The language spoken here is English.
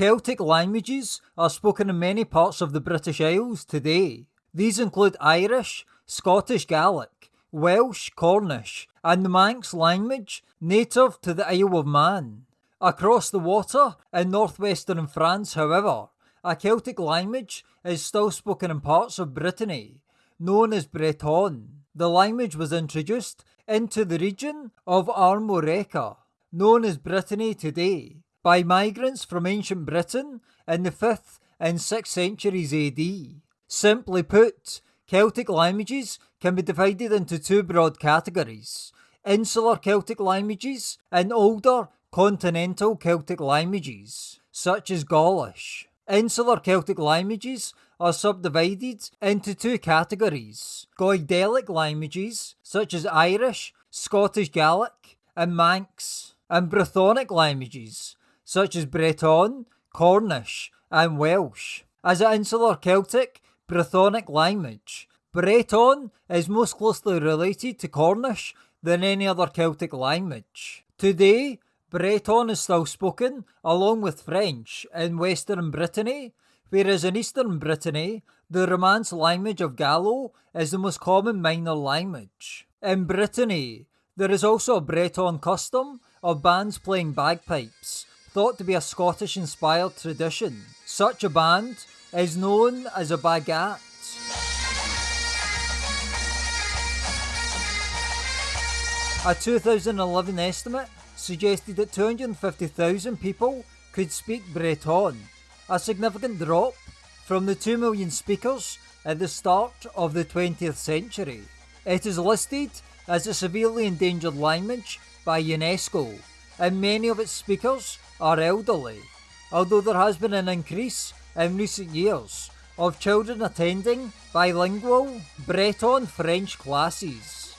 Celtic languages are spoken in many parts of the British Isles today. These include Irish, Scottish Gaelic, Welsh, Cornish, and the Manx language native to the Isle of Man. Across the water in northwestern France, however, a Celtic language is still spoken in parts of Brittany, known as Breton. The language was introduced into the region of Armorica, known as Brittany today, by migrants from ancient Britain in the 5th and 6th centuries AD. Simply put, Celtic languages can be divided into two broad categories insular Celtic languages and older continental Celtic languages, such as Gaulish. Insular Celtic languages are subdivided into two categories Goidelic languages, such as Irish, Scottish Gaelic, and Manx, and Brythonic languages, such as Breton, Cornish, and Welsh. As an insular Celtic, Brythonic language, Breton is most closely related to Cornish than any other Celtic language. Today, Breton is still spoken along with French in Western Brittany, whereas in Eastern Brittany, the Romance language of Gallo is the most common minor language. In Brittany, there is also a Breton custom of bands playing bagpipes, thought to be a Scottish inspired tradition. Such a band is known as a bagad. A 2011 estimate suggested that 250,000 people could speak Breton, a significant drop from the 2 million speakers at the start of the 20th century. It is listed as a severely endangered language by UNESCO, and many of its speakers are elderly, although there has been an increase in recent years of children attending bilingual Breton French classes.